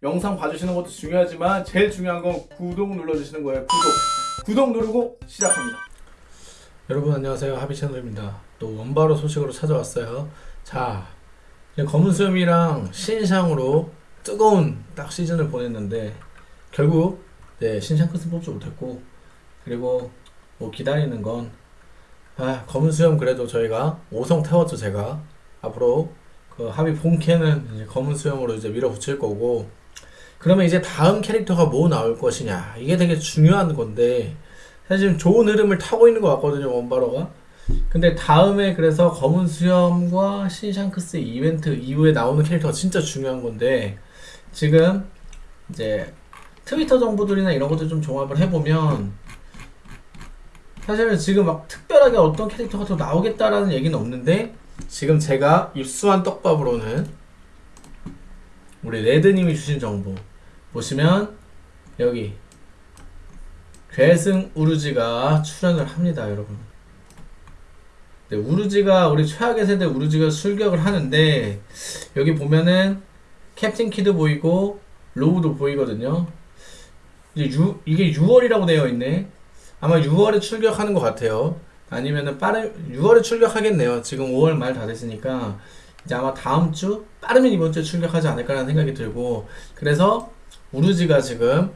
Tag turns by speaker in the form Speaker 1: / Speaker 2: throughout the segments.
Speaker 1: 영상 봐주시는 것도 중요하지만 제일 중요한 건 구독 눌러주시는 거예요. 구독. 구독 누르고 시작합니다.
Speaker 2: 여러분 안녕하세요 하비 채널입니다 또 원바로 소식으로 찾아왔어요 자 이제 검은 수염이랑 신상으로 뜨거운 딱 시즌을 보냈는데 결국 네, 신상 끝은 뽑지 못했고 그리고 뭐 기다리는 건 아, 검은 수염 그래도 저희가 5성 태웠죠 제가 앞으로 그 하비 본캐는 검은 수염으로 이제 밀어붙일 거고 그러면 이제 다음 캐릭터가 뭐 나올 것이냐? 이게 되게 중요한 건데 사실 지금 좋은 흐름을 타고 있는 것 같거든요 원바로가. 근데 다음에 그래서 검은 수염과 신샹크스 이벤트 이후에 나오는 캐릭터가 진짜 중요한 건데 지금 이제 트위터 정보들이나 이런 것들 좀 종합을 해보면 사실은 지금 막 특별하게 어떤 캐릭터가 더 나오겠다라는 얘기는 없는데 지금 제가 입수한 떡밥으로는 우리 레드님이 주신 정보 보시면 여기 괴승 우르지가 출연을 합니다, 여러분. 네, 우르지가 우리 최악의 세대 우르지가 출격을 하는데 여기 보면은 캡틴 키드 보이고 로우도 보이거든요. 이제 유, 이게 6월이라고 되어 있네. 아마 6월에 출격하는 것 같아요. 아니면은 빠른 6월에 출격하겠네요. 지금 5월 말 다 됐으니까 이제 아마 다음 주 빠르면 이번 주에 출격하지 않을까라는 생각이 들고 그래서 우르지가 지금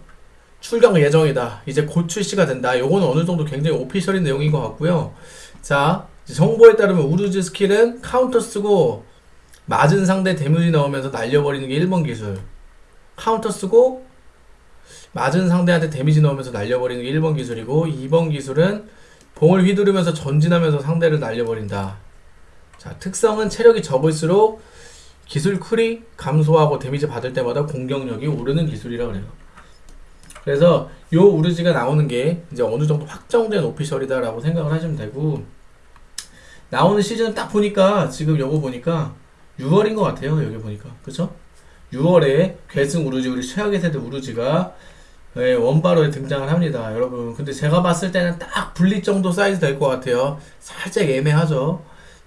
Speaker 2: 출격 예정이다. 이제 곧 출시가 된다. 요거는 어느 정도 굉장히 official인 내용인 것 같고요. 자, 정보에 따르면 우르지 skill은 카운터 쓰고 맞은 상대 damage 넣으면서 날려버리는 게 1번 기술. 카운터 쓰고 맞은 상대한테 damage 넣으면서 날려버리는 게 1번 기술이고 2번 기술은 봉을 휘두르면서 전진하면서 상대를 날려버린다. 자, 특성은 체력이 적을수록 기술 cool이 감소하고 damage 받을 때마다 공격력이 오르는 기술이라 그래요. 그래서 요 우르지가 나오는 게 이제 어느 정도 확정된 official이다라고 생각을 하시면 되고 나오는 시즌 딱 보니까 지금 요거 보니까 6월인 것 같아요 여기 보니까 그쵸? 6월에 괴승 우르지 우리 최악의 세대 우르지가 네, 원바로에 등장을 합니다 여러분 근데 제가 봤을 때는 딱 분리 정도 사이즈 될 것 같아요 살짝 애매하죠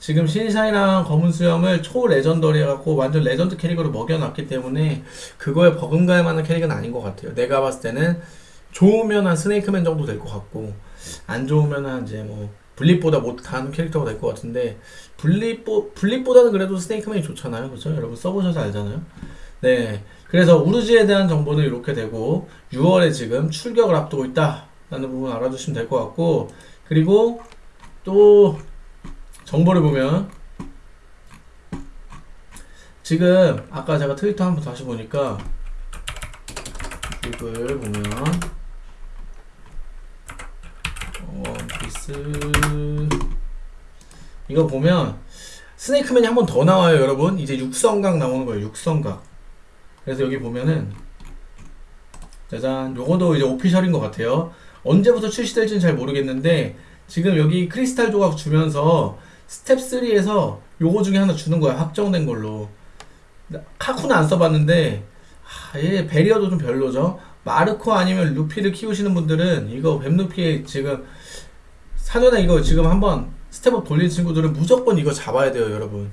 Speaker 2: 지금 신샤이랑 검은 수염을 초 legendary 해갖고 완전 레전드 캐릭으로 먹여놨기 때문에 그거에 버금갈 만한 캐릭은 아닌 것 같아요. 내가 봤을 때는 좋으면 한 스네이크맨 정도 될 것 같고 안 좋으면 한 이제 뭐 블립보다 못한 캐릭터가 될 것 같은데 블립보 블립보다는 그래도 스네이크맨이 좋잖아요, 그렇죠? 여러분 써보셔서 알잖아요. 네, 그래서 우르지에 대한 정보는 이렇게 되고 6월에 지금 출격을 앞두고 있다 라는 부분 알아두시면 될 것 같고 그리고 또 정보를 보면 지금 아까 제가 트위터 한번 다시 보니까 이걸 보면 원피스 이거 보면 스네이크맨이 한 번 더 나와요 여러분. 이제 육성각 나오는 거예요 육성각. 그래서 여기 보면은 짜잔 요거도 이제 official인 것 같아요. 언제부터 출시될지는 잘 모르겠는데 지금 여기 크리스탈 조각 주면서 스텝 3에서 요거 중에 하나 주는 거야. 확정된 걸로. 카쿠는 안 써봤는데 하, 얘 barrier도 좀 별로죠. 마르코 아니면 루피를 키우시는 분들은 이거 뱀루피 지금 사전에 이거 지금 한번 step up 돌린 친구들은 무조건 이거 잡아야 돼요 여러분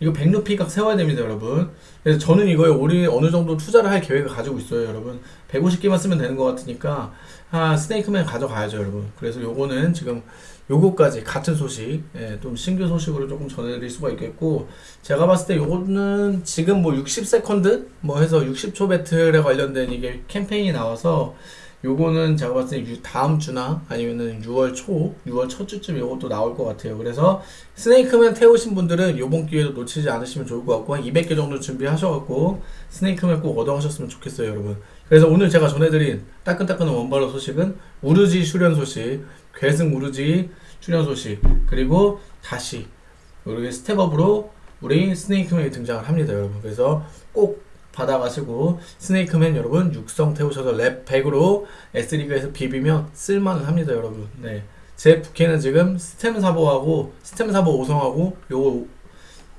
Speaker 2: 이거 뱀루피 각 세워야 됩니다 여러분. 그래서 저는 이거에 올해 어느 정도 투자를 할 계획을 가지고 있어요 여러분. 150개만 쓰면 되는 것 같으니까 아 스네이크맨 가져가야죠 여러분. 그래서 요거는 지금 요거까지 같은 소식 예, 좀 신규 소식으로 조금 전해드릴 수가 있겠고 제가 봤을 때 요거는 지금 뭐 60 second? 뭐 해서 60초 배틀에 관련된 이게 캠페인이 나와서 요거는 제가 봤을 때 유- 다음 주나 아니면은 6월 초, 6월 첫 주쯤 요것도 나올 것 같아요. 그래서 스네이크맨 태우신 분들은 요번 기회도 놓치지 않으시면 좋을 것 같고 한 200개 정도 준비하셔갖고 스네이크맨 꼭 얻어가셨으면 좋겠어요, 여러분. 그래서 오늘 제가 전해드린 따끈따끈한 원바로 소식은 우루지 출연 소식, 괴승 우루지 출연 소식, 그리고 다시 우리 step up으로 우리 스네이크맨이 등장을 합니다, 여러분. 그래서 꼭 받아가시고 스네이크맨 여러분 육성 태우셔서 렙 100으로 S리그에서 비비면 쓸만은 합니다 여러분. 네. 제 부캐는 지금 스템 사보하고 스템 사보 5성하고 요거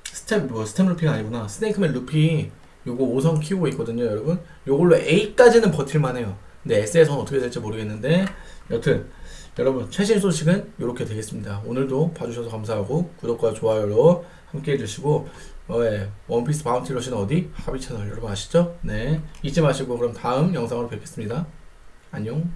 Speaker 2: 스템 뭐 스템 루피가 아니구나. 스네이크맨 루피 요거 5성 키우고 있거든요 여러분. 요걸로 A까지는 버틸만해요. 근데 S에서는 어떻게 될지 모르겠는데. 여튼 여러분 최신 소식은 이렇게 되겠습니다. 오늘도 봐주셔서 감사하고 구독과 좋아요로 함께 해주시고 어, 예. 원피스 바운티 러시는 어디? 하비 채널 여러분 아시죠? 네 잊지 마시고 그럼 다음 영상으로 뵙겠습니다. 안녕